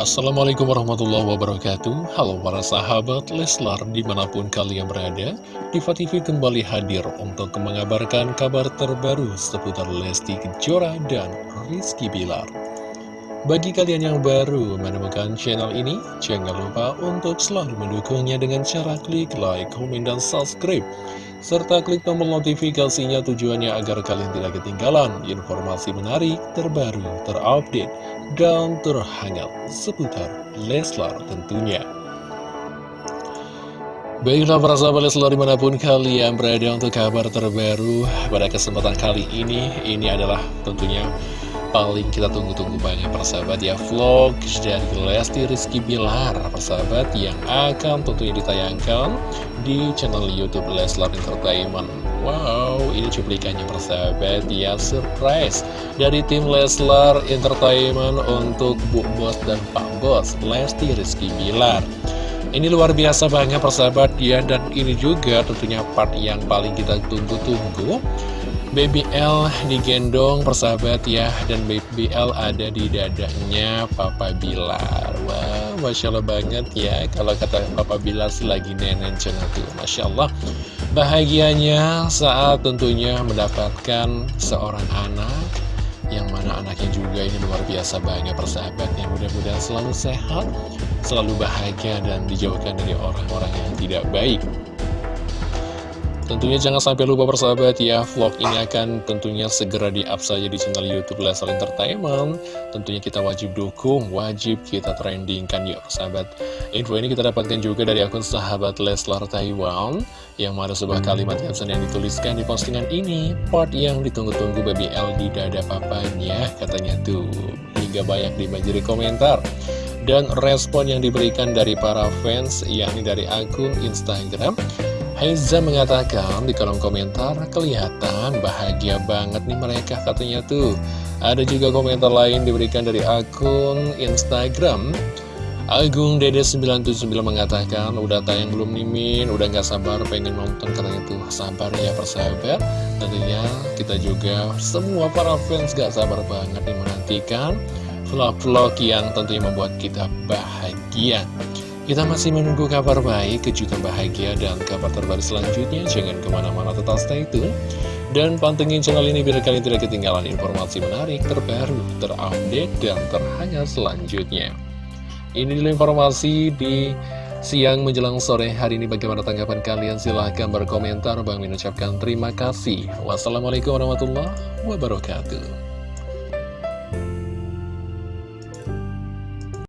Assalamualaikum warahmatullahi wabarakatuh. Halo para sahabat Leslar di mana pun kalian berada Diva TV kembali hadir untuk mengabarkan kabar terbaru seputar Lesti Kejora dan Rizky Bilar Bagi kalian yang baru menemukan channel ini Jangan lupa untuk selalu mendukungnya dengan cara klik like, komen, dan subscribe serta klik tombol notifikasinya tujuannya agar kalian tidak ketinggalan informasi menarik, terbaru, terupdate, dan terhangat seputar Leslar tentunya. Baiklah para sahabat Leslar di mana pun kalian berada untuk kabar terbaru pada kesempatan kali ini, ini adalah tentunya paling kita tunggu-tunggu banget persahabat ya. Vlog dari Lesti Rizky Bilar persahabat yang akan tentunya ditayangkan di channel Youtube Leslar Entertainment. Wow ini cuplikannya persahabat ya. Surprise dari tim Leslar Entertainment untuk Bu Bos dan Pak Bos Lesti Rizky Bilar. Ini luar biasa banget persahabat ya. Dan ini juga tentunya part yang paling kita tunggu-tunggu Baby L digendong persahabat ya Dan Baby L ada di dadanya Papa Bilar. Wah, Masya Allah banget ya Kalau kata Papa Bilar sih lagi tuh Masya Allah. Bahagianya saat tentunya mendapatkan seorang anak Yang mana anaknya juga ini luar biasa banget persahabatnya. Mudah-mudahan selalu sehat Selalu bahagia dan dijauhkan dari orang-orang yang tidak baik Tentunya jangan sampai lupa persahabat ya Vlog ini akan tentunya segera di-up saja di channel Youtube Leslar Entertainment. Tentunya kita wajib dukung, wajib kita trendingkan ya persahabat. Info ini kita dapatkan juga dari akun sahabat Leslar Taiwan Yang ada sebuah kalimat caption yang dituliskan di postingan ini Part yang ditunggu-tunggu baby L di dada papanya Katanya tuh. Hingga banyak di komentar dan respon yang diberikan dari para fans yakni dari akun Instagram Haiza mengatakan di kolom komentar kelihatan bahagia banget nih mereka katanya tuh. Ada juga komentar lain diberikan dari akun Instagram. Agung Dede 979 mengatakan udah tayang belum nimin, udah gak sabar pengen nonton katanya tuh sabar ya persahabat. Tentunya kita juga semua para fans gak sabar banget nih menantikan vlog-vlog yang tentunya membuat kita bahagia. Kita masih menunggu kabar baik, kejutan bahagia, dan kabar terbaru selanjutnya. Jangan ke mana-mana tetap stay tune. Dan pantengin channel ini biar kalian tidak ketinggalan informasi menarik, terbaru, terupdate, dan terhangat selanjutnya. Ini dulu informasi di siang menjelang sore hari ini. Bagaimana tanggapan kalian? Silahkan berkomentar. Bang mengucapkan terima kasih. Wassalamualaikum warahmatullahi wabarakatuh.